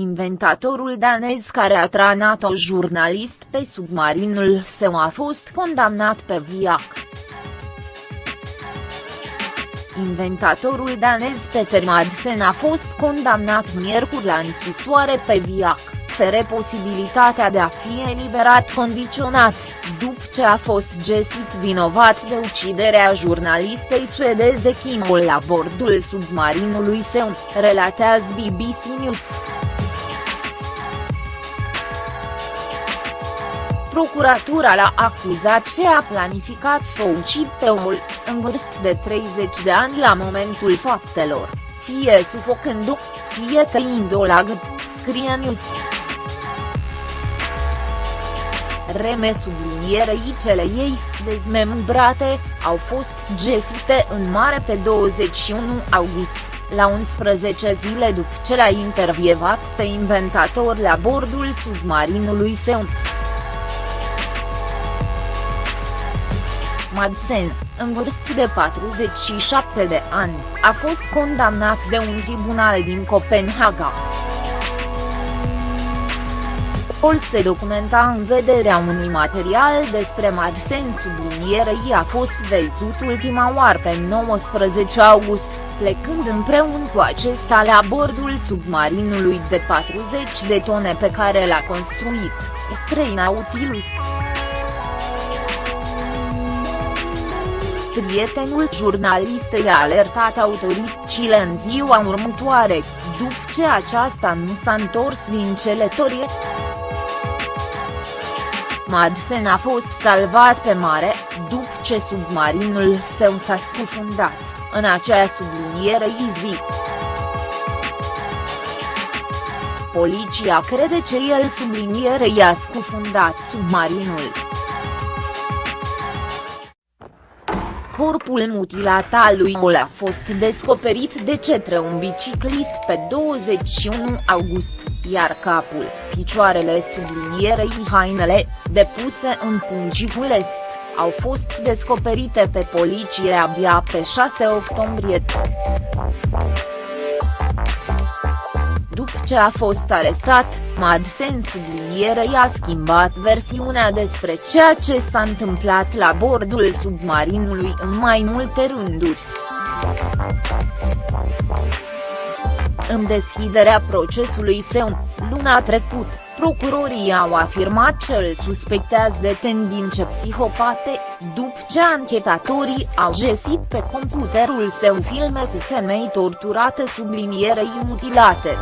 Inventatorul danez care a tranat o jurnalist pe submarinul său a fost condamnat pe viac. Inventatorul danez Peter Madsen a fost condamnat miercuri la închisoare pe viac, fere posibilitatea de a fi eliberat condiționat, după ce a fost găsit vinovat de uciderea jurnalistei suedeze Kim la bordul submarinului său, relatează BBC News. Procuratura l-a acuzat ce a planificat să o ucid pe omul, în vârstă de 30 de ani la momentul faptelor, fie sufocându, fie tăind-o la gât, scrie News. Reme sublinierei cele ei, dezmembrate, au fost găsite în mare pe 21 august, la 11 zile după ce l-a intervievat pe inventator la bordul submarinului său. Madsen, în vârstă de 47 de ani, a fost condamnat de un tribunal din Copenhaga. Pol se documenta în vederea unui material despre Madsen sublinierei a fost văzut ultima oară pe 19 august, plecând împreună cu acesta la bordul submarinului de 40 de tone pe care l-a construit, 3 Nautilus. Prietenul jurnalistei a alertat autoritățile în ziua următoare, după ce aceasta nu s-a întors din celetorie. Madsen a fost salvat pe mare, după ce submarinul său s-a scufundat, în acea subliniere zi. Poliția crede că el subliniere i-a scufundat submarinul. Corpul mutilat al lui Mol a fost descoperit de cetre un biciclist pe 21 august, iar capul, picioarele sublinierei hainele, depuse în pungicul est, au fost descoperite pe poliție abia pe 6 octombrie ce a fost arestat, Madsen sublinierei a schimbat versiunea despre ceea ce s-a întâmplat la bordul submarinului în mai multe rânduri. În deschiderea procesului său, luna trecută, procurorii au afirmat că îl suspectează de tendințe psihopate, după ce anchetatorii au găsit pe computerul său filme cu femei torturate sublinierei mutilate.